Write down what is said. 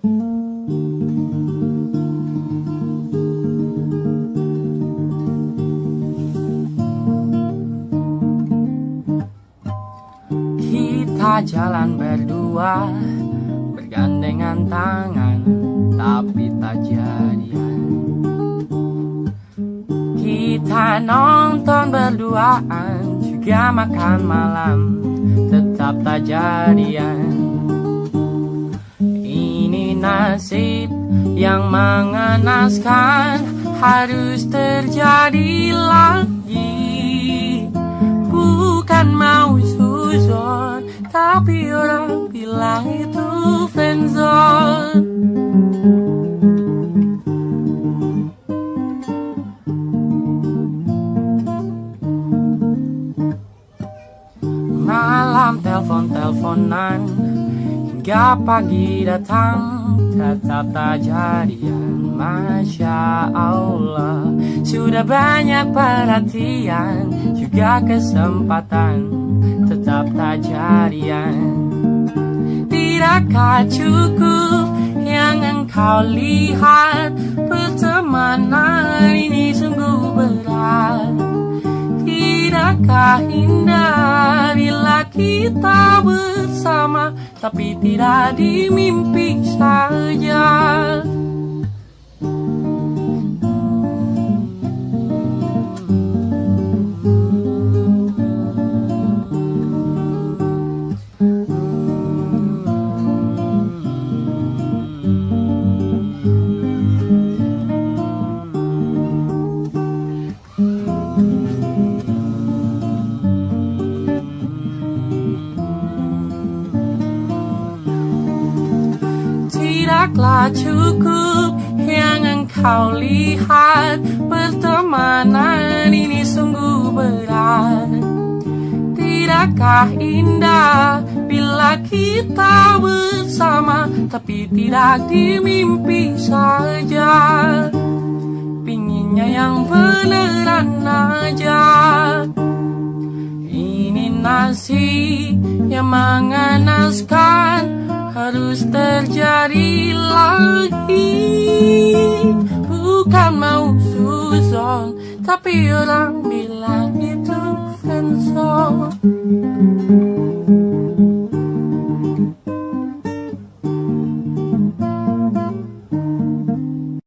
Kita jalan berdua Bergandengan tangan Tapi tak jadian. Kita nonton berduaan Juga makan malam Tetap tak jadian nasib yang mengenaskan Harus terjadi lagi. Bukan mau suzon Tapi orang bilang itu friendzone. Malam telepon-teleponan Hingga pagi datang Tetap tak jadian Masya Allah. Sudah banyak perhatian Juga kesempatan Tetap tak jadian Tidakkah cukup Yang engkau lihat? Pertemanan ini sungguh berat. Tidakkah indah kita bersama Tapi tidak di mimpi saja Tidaklah cukup yang engkau lihat Pertemanan ini sungguh berat. Tidakkah indah bila kita bersama Tapi tidak di mimpi saja? Pinginnya yang beneran aja. Ini nasi yang mengenaskan harus terjadi lagi. Bukan mau suzon Tapi orang bilang